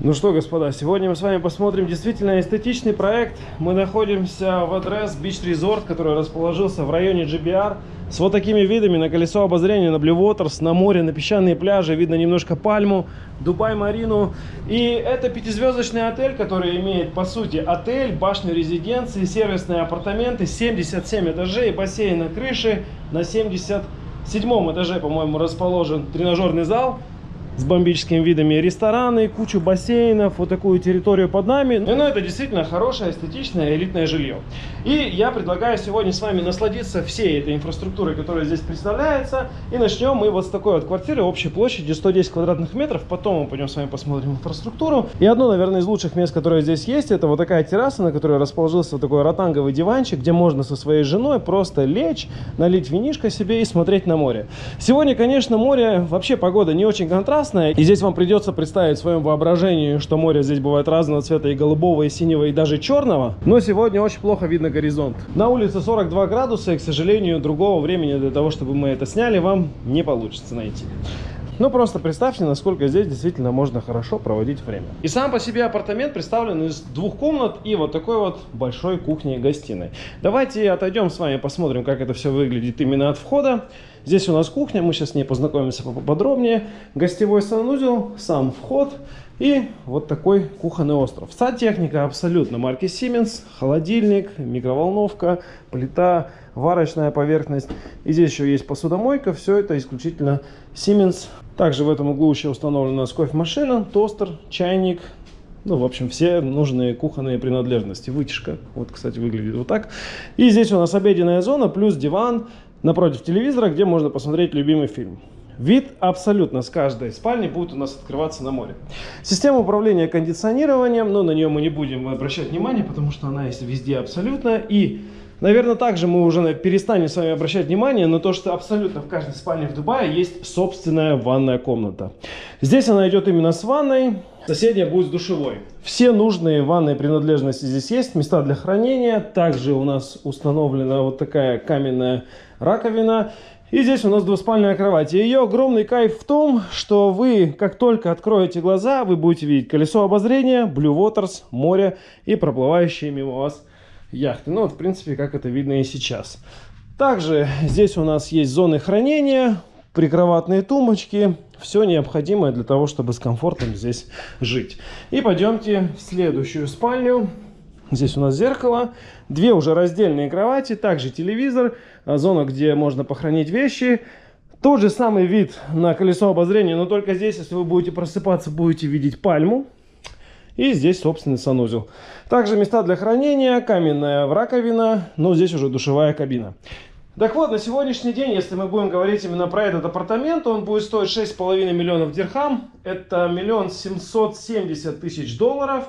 Ну что, господа, сегодня мы с вами посмотрим действительно эстетичный проект. Мы находимся в адрес Beach Resort, который расположился в районе GBR. С вот такими видами на колесо обозрения, на Blue Waters, на море, на песчаные пляжи. Видно немножко пальму, Дубай-Марину. И это пятизвездочный отель, который имеет, по сути, отель, башню резиденции, сервисные апартаменты, 77 этажей, бассейн на крыше. На 77 этаже, по-моему, расположен тренажерный зал с бомбическими видами рестораны, кучу бассейнов, вот такую территорию под нами. Ну, это действительно хорошее, эстетичное, элитное жилье. И я предлагаю сегодня с вами насладиться всей этой инфраструктурой, которая здесь представляется. И начнем мы вот с такой вот квартиры общей площадью 110 квадратных метров. Потом мы пойдем с вами посмотрим инфраструктуру. И одно, наверное, из лучших мест, которое здесь есть, это вот такая терраса, на которой расположился вот такой ротанговый диванчик, где можно со своей женой просто лечь, налить винишко себе и смотреть на море. Сегодня, конечно, море, вообще погода не очень контрастная прекрасное. И здесь вам придется представить в своем воображении, что море здесь бывает разного цвета, и голубого, и синего, и даже черного. Но сегодня очень плохо видно горизонт. На улице 42 градуса, и, к сожалению, другого времени для того, чтобы мы это сняли, вам не получится найти. Ну, просто представьте, насколько здесь действительно можно хорошо проводить время. И сам по себе апартамент представлен из двух комнат и вот такой вот большой кухни-гостиной. Давайте отойдем с вами, посмотрим, как это все выглядит именно от входа. Здесь у нас кухня, мы сейчас с ней познакомимся поподробнее. Гостевой санузел, сам вход и вот такой кухонный остров. Сантехника абсолютно марки Siemens, холодильник, микроволновка, плита, варочная поверхность. И здесь еще есть посудомойка, все это исключительно Siemens. Также в этом углу еще установлена кофемашина, тостер, чайник, ну, в общем, все нужные кухонные принадлежности. Вытяжка, вот, кстати, выглядит вот так. И здесь у нас обеденная зона, плюс диван, напротив телевизора, где можно посмотреть любимый фильм. Вид абсолютно с каждой спальни будет у нас открываться на море. Система управления кондиционированием, но на нее мы не будем обращать внимание, потому что она есть везде абсолютно. И, наверное, также мы уже перестанем с вами обращать внимание на то, что абсолютно в каждой спальне в Дубае есть собственная ванная комната. Здесь она идет именно с ванной, соседняя будет с душевой. Все нужные ванные принадлежности здесь есть, места для хранения. Также у нас установлена вот такая каменная раковина. И здесь у нас двуспальная кровать. И ее огромный кайф в том, что вы, как только откроете глаза, вы будете видеть колесо обозрения, Blue Waters, море и проплывающие мимо вас яхты. Ну вот, в принципе, как это видно и сейчас. Также здесь у нас есть зоны хранения, прикроватные тумбочки. Все необходимое для того, чтобы с комфортом здесь жить. И пойдемте в следующую спальню. Здесь у нас зеркало, две уже раздельные кровати, также телевизор, а, зона, где можно похоронить вещи. Тот же самый вид на колесо обозрения, но только здесь, если вы будете просыпаться, будете видеть пальму. И здесь собственный санузел. Также места для хранения, каменная раковина, но здесь уже душевая кабина. Так вот, на сегодняшний день, если мы будем говорить именно про этот апартамент, он будет стоить 6,5 миллионов дирхам. Это миллион семьсот семьдесят тысяч долларов.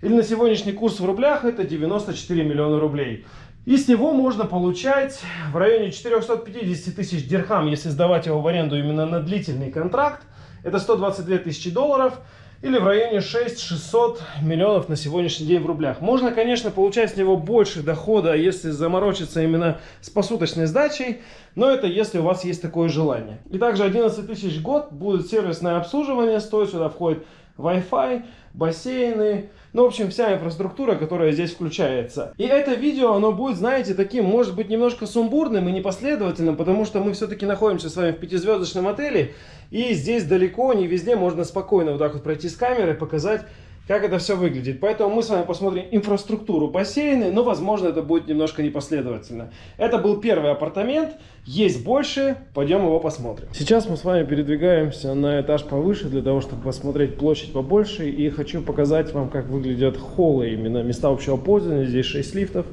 Или на сегодняшний курс в рублях это 94 миллиона рублей. И с него можно получать в районе 450 тысяч дирхам, если сдавать его в аренду именно на длительный контракт. Это 122 тысячи долларов или в районе 6-600 миллионов на сегодняшний день в рублях. Можно, конечно, получать с него больше дохода, если заморочиться именно с посуточной сдачей, но это если у вас есть такое желание. И также 11 тысяч год будет сервисное обслуживание, стоит сюда входит Wi-Fi, бассейны, ну, в общем, вся инфраструктура, которая здесь включается. И это видео, оно будет, знаете, таким, может быть, немножко сумбурным и непоследовательным, потому что мы все-таки находимся с вами в пятизвездочном отеле, и здесь далеко, не везде можно спокойно вот так вот пройти с камерой, показать как это все выглядит. Поэтому мы с вами посмотрим инфраструктуру бассейна, но, возможно, это будет немножко непоследовательно. Это был первый апартамент, есть больше, пойдем его посмотрим. Сейчас мы с вами передвигаемся на этаж повыше, для того, чтобы посмотреть площадь побольше. И хочу показать вам, как выглядят холлы, именно места общего пользования. Здесь 6 лифтов.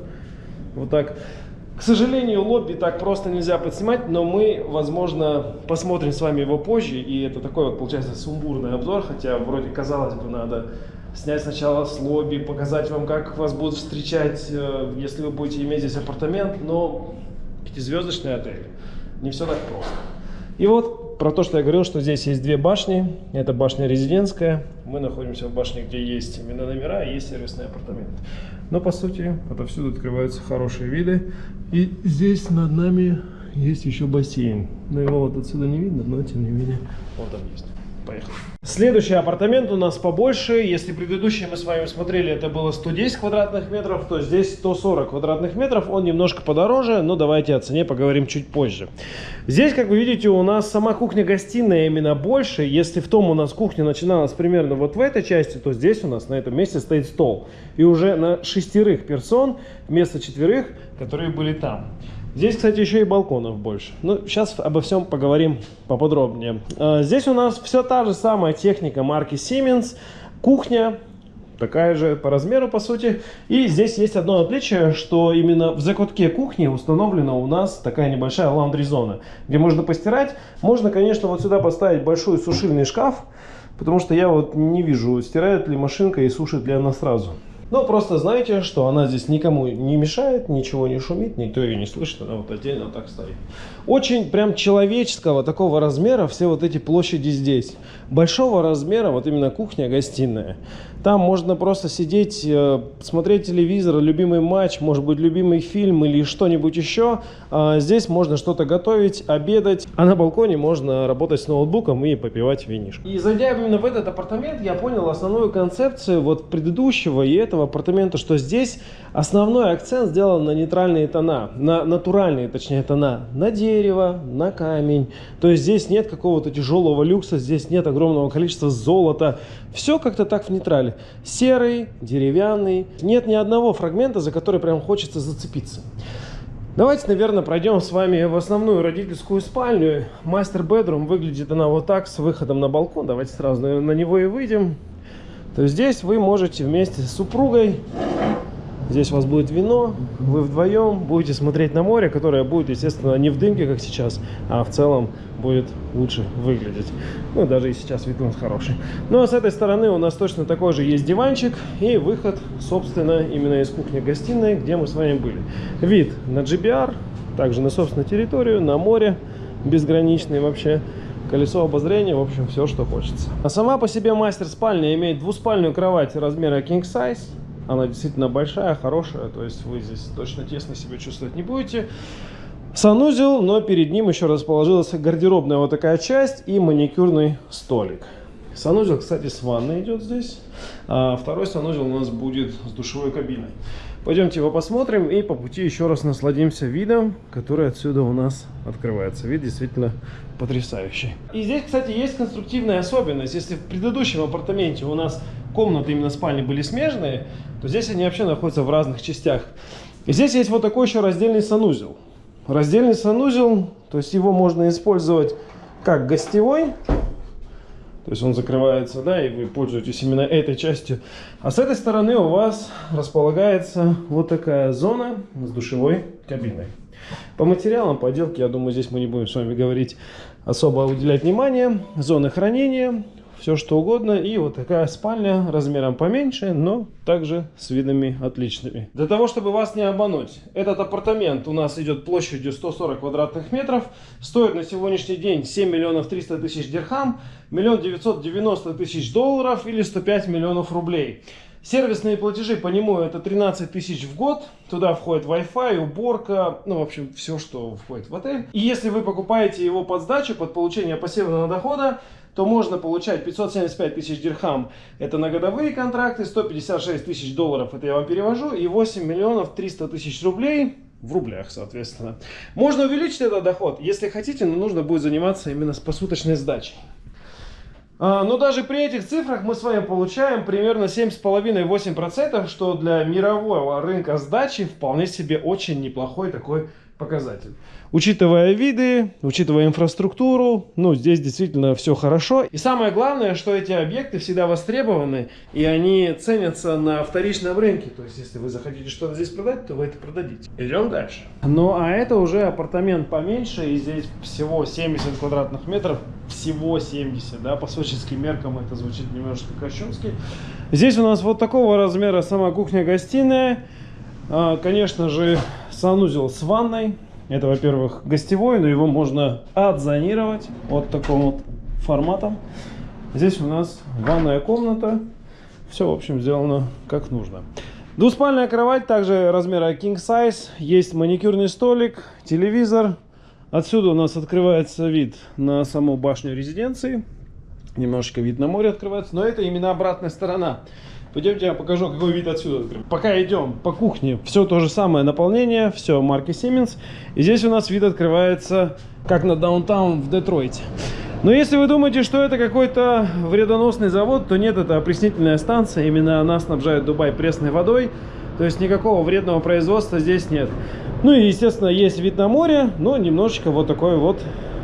Вот так. К сожалению, лобби так просто нельзя подснимать, но мы, возможно, посмотрим с вами его позже. И это такой вот, получается, сумбурный обзор, хотя вроде, казалось бы, надо снять сначала с лобби, показать вам, как вас будут встречать, э, если вы будете иметь здесь апартамент, но пятизвездочный отель. Не все так просто. И вот про то, что я говорил, что здесь есть две башни. Это башня резидентская. Мы находимся в башне, где есть именно номера и есть сервисный апартамент. Но по сути, отовсюду открываются хорошие виды. И здесь над нами есть еще бассейн. Но его вот отсюда не видно, но тем не менее он там есть. Поехали. Следующий апартамент у нас побольше. Если предыдущий мы с вами смотрели, это было 110 квадратных метров, то здесь 140 квадратных метров. Он немножко подороже, но давайте о цене поговорим чуть позже. Здесь, как вы видите, у нас сама кухня-гостиная именно больше. Если в том у нас кухня начиналась примерно вот в этой части, то здесь у нас на этом месте стоит стол. И уже на шестерых персон вместо четверых, которые были там. Здесь, кстати, еще и балконов больше. Ну, сейчас обо всем поговорим поподробнее. А, здесь у нас все та же самая техника марки Siemens. Кухня такая же по размеру, по сути. И здесь есть одно отличие, что именно в закутке кухни установлена у нас такая небольшая лаундри-зона, где можно постирать. Можно, конечно, вот сюда поставить большой сушильный шкаф, потому что я вот не вижу, стирает ли машинка и сушит ли она сразу. Но просто знайте, что она здесь никому не мешает, ничего не шумит, никто ее не слышит, она вот отдельно так стоит. Очень прям человеческого такого размера все вот эти площади здесь. Большого размера вот именно кухня-гостиная. Там можно просто сидеть, э, смотреть телевизор, любимый матч, может быть, любимый фильм или что-нибудь еще. А здесь можно что-то готовить, обедать. А на балконе можно работать с ноутбуком и попивать винишко. И зайдя именно в этот апартамент, я понял основную концепцию вот предыдущего и этого апартамента, что здесь основной акцент сделан на нейтральные тона, на натуральные, точнее, тона, на дерево, на камень. То есть здесь нет какого-то тяжелого люкса, здесь нет огромного количества золота. Все как-то так в нейтрале. Серый, деревянный. Нет ни одного фрагмента, за который прям хочется зацепиться. Давайте, наверное, пройдем с вами в основную родительскую спальню. Мастер бедрум выглядит она вот так, с выходом на балкон. Давайте сразу на него и выйдем. То здесь вы можете вместе с супругой Здесь у вас будет вино, вы вдвоем будете смотреть на море, которое будет, естественно, не в дымке, как сейчас, а в целом будет лучше выглядеть. Ну, даже и сейчас вид у нас хороший. Ну, а с этой стороны у нас точно такой же есть диванчик и выход, собственно, именно из кухни-гостиной, где мы с вами были. Вид на GBR, также на собственную территорию, на море, безграничный вообще колесо обозрения, в общем, все, что хочется. А сама по себе мастер-спальня имеет двуспальную кровать размера king size, она действительно большая, хорошая, то есть вы здесь точно тесно себя чувствовать не будете. Санузел, но перед ним еще расположилась гардеробная вот такая часть и маникюрный столик. Санузел, кстати, с ванной идет здесь. А второй санузел у нас будет с душевой кабиной. Пойдемте его посмотрим и по пути еще раз насладимся видом, который отсюда у нас открывается. Вид действительно потрясающий. И здесь, кстати, есть конструктивная особенность. Если в предыдущем апартаменте у нас комнаты именно спальни были смежные, то здесь они вообще находятся в разных частях. И здесь есть вот такой еще раздельный санузел. Раздельный санузел, то есть его можно использовать как гостевой, то есть он закрывается, да, и вы пользуетесь именно этой частью. А с этой стороны у вас располагается вот такая зона с душевой кабиной. По материалам, по отделке, я думаю, здесь мы не будем с вами говорить особо уделять внимание. Зоны хранения, все что угодно. И вот такая спальня размером поменьше, но также с видами отличными. Для того, чтобы вас не обмануть, этот апартамент у нас идет площадью 140 квадратных метров. Стоит на сегодняшний день 7 миллионов 300 тысяч дирхам, миллион 990 тысяч долларов или 105 миллионов рублей. Сервисные платежи по нему это 13 тысяч в год. Туда входит Wi-Fi, уборка, ну, в общем, все, что входит в отель. И если вы покупаете его под сдачу, под получение пассивного дохода, то можно получать 575 тысяч дирхам, это на годовые контракты, 156 тысяч долларов, это я вам перевожу, и 8 миллионов 300 тысяч рублей, в рублях, соответственно. Можно увеличить этот доход, если хотите, но нужно будет заниматься именно с посуточной сдачей. А, но даже при этих цифрах мы с вами получаем примерно 7,5-8%, что для мирового рынка сдачи вполне себе очень неплохой такой показатель. Учитывая виды, учитывая инфраструктуру, ну, здесь действительно все хорошо. И самое главное, что эти объекты всегда востребованы, и они ценятся на вторичном рынке. То есть, если вы захотите что-то здесь продать, то вы это продадите. Идем дальше. Ну, а это уже апартамент поменьше, и здесь всего 70 квадратных метров. Всего 70, да, по сочинским меркам это звучит немножко кощунски. Здесь у нас вот такого размера сама кухня-гостиная. А, конечно же, санузел с ванной. Это, во-первых, гостевой, но его можно отзонировать вот таким вот форматом. Здесь у нас ванная комната. Все, в общем, сделано как нужно. Двуспальная кровать, также размера king size. Есть маникюрный столик, телевизор. Отсюда у нас открывается вид на саму башню резиденции. Немножечко вид на море открывается, но это именно обратная сторона. Пойдемте я покажу, какой вид отсюда. Пока идем по кухне, все то же самое наполнение, все марки Siemens. И здесь у нас вид открывается, как на даунтаун в Детройте. Но если вы думаете, что это какой-то вредоносный завод, то нет, это опреснительная станция. Именно она снабжает Дубай пресной водой. То есть никакого вредного производства здесь нет. Ну и, естественно, есть вид на море, но немножечко вот такой вот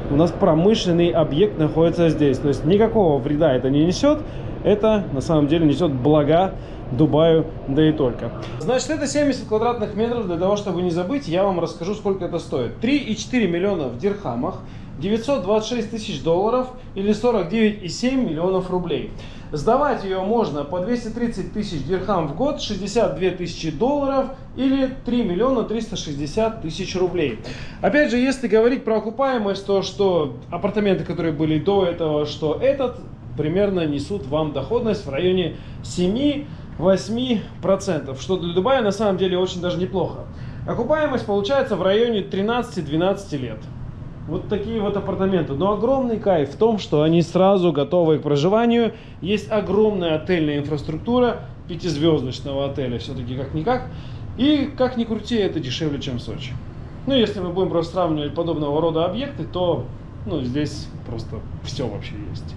у нас промышленный объект находится здесь. То есть никакого вреда это не несет. Это на самом деле несет блага Дубаю, да и только. Значит, это 70 квадратных метров. Для того, чтобы не забыть, я вам расскажу, сколько это стоит. 3,4 миллиона в дирхамах. 926 тысяч долларов или 49,7 миллионов рублей. Сдавать ее можно по 230 тысяч дирхам в год, 62 тысячи долларов или 3 миллиона 360 тысяч рублей. Опять же, если говорить про окупаемость, то что апартаменты, которые были до этого, что этот примерно несут вам доходность в районе 7-8%, что для Дубая на самом деле очень даже неплохо. Окупаемость получается в районе 13-12 лет. Вот такие вот апартаменты. Но огромный кайф в том, что они сразу готовы к проживанию. Есть огромная отельная инфраструктура пятизвездочного отеля, все-таки как-никак. И как ни крути, это дешевле, чем Сочи. Ну, если мы будем просто сравнивать подобного рода объекты, то ну, здесь просто все вообще есть.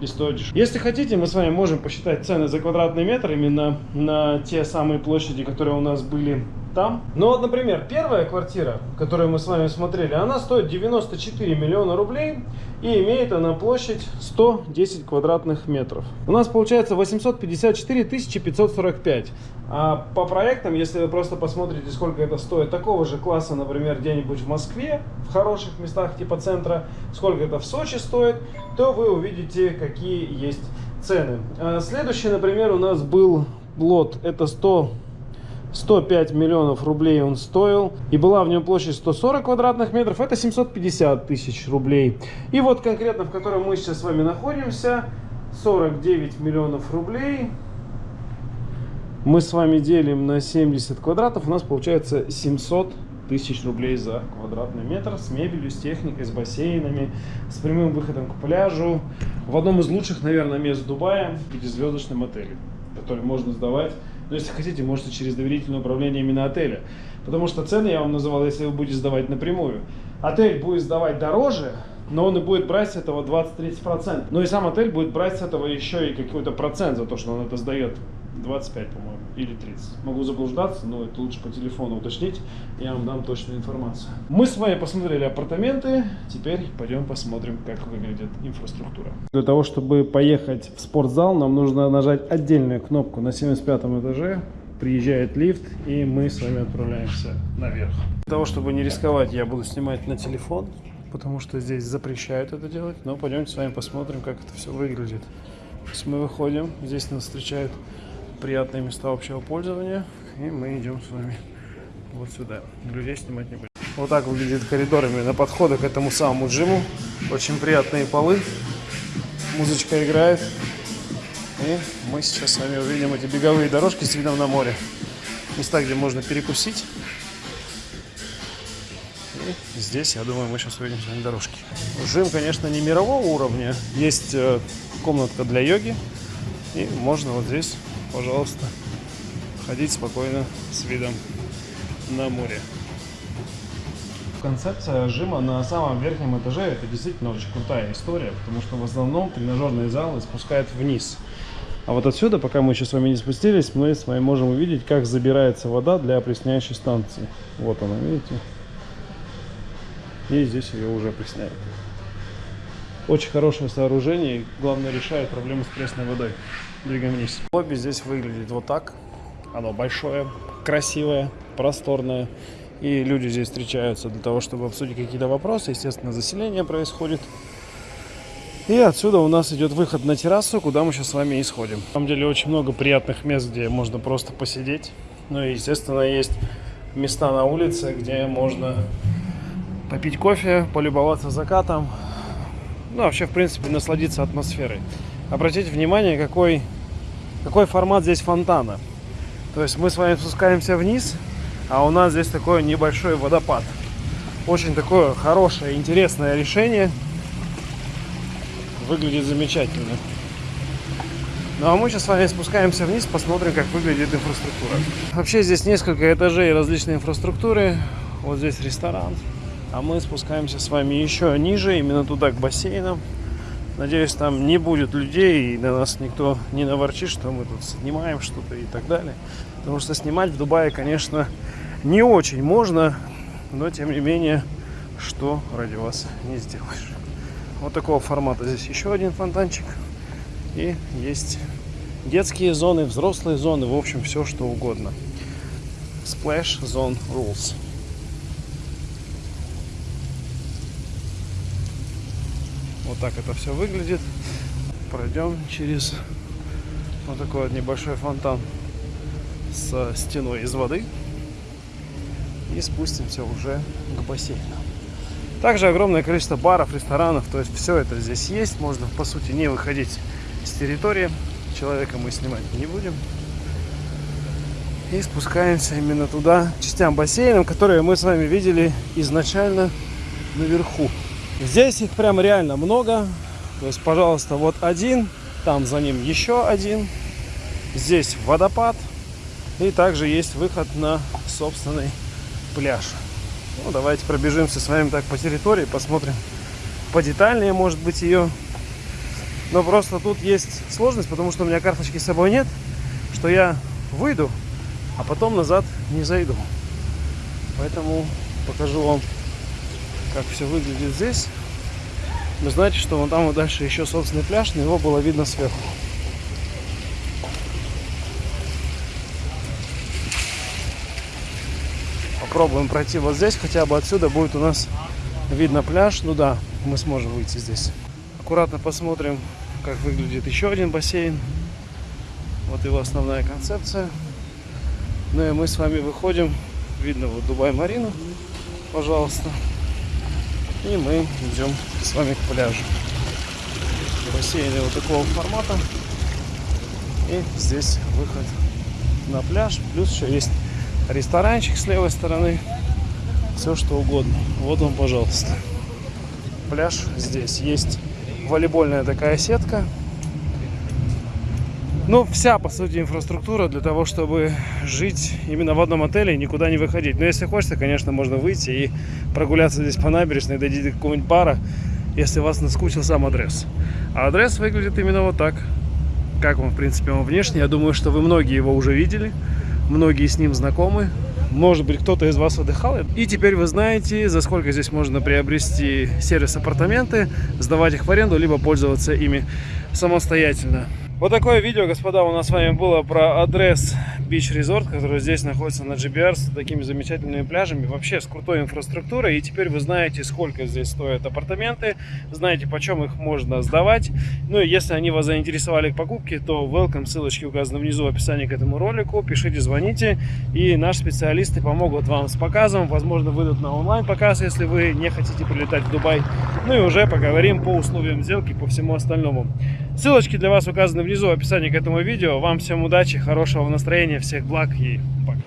И стоит дешевле. Если хотите, мы с вами можем посчитать цены за квадратный метр именно на те самые площади, которые у нас были там. Ну вот, например, первая квартира, которую мы с вами смотрели, она стоит 94 миллиона рублей и имеет она площадь 110 квадратных метров. У нас получается 854 545. А по проектам, если вы просто посмотрите, сколько это стоит такого же класса, например, где-нибудь в Москве, в хороших местах типа центра, сколько это в Сочи стоит, то вы увидите, какие есть цены. А следующий, например, у нас был лот, это 100 105 миллионов рублей он стоил. И была в нем площадь 140 квадратных метров. Это 750 тысяч рублей. И вот конкретно, в котором мы сейчас с вами находимся, 49 миллионов рублей. Мы с вами делим на 70 квадратов. У нас получается 700 тысяч рублей за квадратный метр с мебелью, с техникой, с бассейнами, с прямым выходом к пляжу. В одном из лучших, наверное, мест Дубая, пятизвездочном отеле, который можно сдавать но если хотите, можете через доверительное управление именно отеля. Потому что цены я вам называл, если вы будете сдавать напрямую. Отель будет сдавать дороже, но он и будет брать с этого 20-30%. Но и сам отель будет брать с этого еще и какой-то процент за то, что он это сдает. 25, по-моему, или 30. Могу заблуждаться, но это лучше по телефону уточнить, я вам дам точную информацию. Мы с вами посмотрели апартаменты, теперь пойдем посмотрим, как выглядит инфраструктура. Для того, чтобы поехать в спортзал, нам нужно нажать отдельную кнопку на 75 этаже, приезжает лифт, и мы с вами отправляемся наверх. Для того, чтобы не рисковать, я буду снимать на телефон, потому что здесь запрещают это делать, но пойдемте с вами посмотрим, как это все выглядит. То есть мы выходим, здесь нас встречают приятные места общего пользования. И мы идем с вами вот сюда. Людей снимать не будем. Вот так выглядит коридор именно подхода к этому самому джиму. Очень приятные полы. Музычка играет. И мы сейчас с вами увидим эти беговые дорожки с видом на море. Места, где можно перекусить. И здесь, я думаю, мы сейчас увидим с вами дорожки. Жим, конечно, не мирового уровня. Есть э, комнатка для йоги. И можно вот здесь пожалуйста, ходить спокойно с видом на море. Концепция жима на самом верхнем этаже это действительно очень крутая история, потому что в основном тренажерные залы спускают вниз. А вот отсюда, пока мы еще с вами не спустились, мы с вами можем увидеть, как забирается вода для опресняющей станции. Вот она, видите? И здесь ее уже опресняют. Очень хорошее сооружение и, главное, решает проблему с пресной водой. Двигаем вниз. Лобби здесь выглядит вот так. Оно большое, красивое, просторное. И люди здесь встречаются для того, чтобы обсудить какие-то вопросы. Естественно, заселение происходит. И отсюда у нас идет выход на террасу, куда мы сейчас с вами и сходим. На самом деле очень много приятных мест, где можно просто посидеть. Ну и, естественно, есть места на улице, где можно попить кофе, полюбоваться закатом, ну, вообще, в принципе, насладиться атмосферой. Обратите внимание, какой, какой формат здесь фонтана. То есть мы с вами спускаемся вниз, а у нас здесь такой небольшой водопад. Очень такое хорошее, интересное решение. выглядит замечательно. Ну а мы сейчас с вами спускаемся вниз, посмотрим, как выглядит инфраструктура. Вообще здесь несколько этажей различной инфраструктуры. Вот здесь ресторан. А мы спускаемся с вами еще ниже, именно туда, к бассейнам. Надеюсь, там не будет людей и на нас никто не наворчит, что мы тут снимаем что-то и так далее. Потому что снимать в Дубае, конечно, не очень можно, но тем не менее, что ради вас не сделаешь. Вот такого формата здесь еще один фонтанчик. И есть детские зоны, взрослые зоны, в общем, все что угодно. Splash Zone Rules. Так это все выглядит. Пройдем через вот такой вот небольшой фонтан с стеной из воды. И спустимся уже к бассейну. Также огромное количество баров, ресторанов, то есть все это здесь есть. Можно, по сути, не выходить с территории. Человека мы снимать не будем. И спускаемся именно туда, частям бассейнов, которые мы с вами видели изначально наверху. Здесь их прям реально много. То есть, пожалуйста, вот один, там за ним еще один. Здесь водопад. И также есть выход на собственный пляж. Ну, давайте пробежимся с вами так по территории, посмотрим подетальнее, может быть, ее. Но просто тут есть сложность, потому что у меня карточки с собой нет, что я выйду, а потом назад не зайду. Поэтому покажу вам, как все выглядит здесь. Вы знаете, что вон там вот дальше еще собственный пляж, но его было видно сверху. Попробуем пройти вот здесь, хотя бы отсюда будет у нас видно пляж. Ну да, мы сможем выйти здесь. Аккуратно посмотрим, как выглядит еще один бассейн. Вот его основная концепция. Ну и мы с вами выходим. Видно вот Дубай-Марину, пожалуйста. И мы идем с вами к пляжу. Бассейны вот такого формата. И здесь выход на пляж. Плюс еще есть ресторанчик с левой стороны. Все что угодно. Вот он, пожалуйста. Пляж здесь. Есть волейбольная такая сетка. Ну, вся, по сути, инфраструктура для того, чтобы жить именно в одном отеле и никуда не выходить. Но если хочется, конечно, можно выйти и прогуляться здесь по набережной, дойти до какого-нибудь бара, если вас наскучил сам адрес. А адрес выглядит именно вот так. Как вам, в принципе, он внешне. Я думаю, что вы многие его уже видели. Многие с ним знакомы. Может быть, кто-то из вас отдыхал. И теперь вы знаете, за сколько здесь можно приобрести сервис-апартаменты, сдавать их в аренду, либо пользоваться ими самостоятельно. Вот такое видео, господа, у нас с вами было про адрес Beach Resort, который здесь находится на GBR с такими замечательными пляжами, вообще с крутой инфраструктурой. И теперь вы знаете, сколько здесь стоят апартаменты, знаете, почем их можно сдавать. Ну и если они вас заинтересовали к покупке, то welcome, ссылочки указаны внизу в описании к этому ролику. Пишите, звоните, и наши специалисты помогут вам с показом. Возможно, выйдут на онлайн-показ, если вы не хотите прилетать в Дубай. Ну и уже поговорим по условиям сделки, по всему остальному. Ссылочки для вас указаны внизу в описании к этому видео. Вам всем удачи, хорошего настроения, всех благ и пока.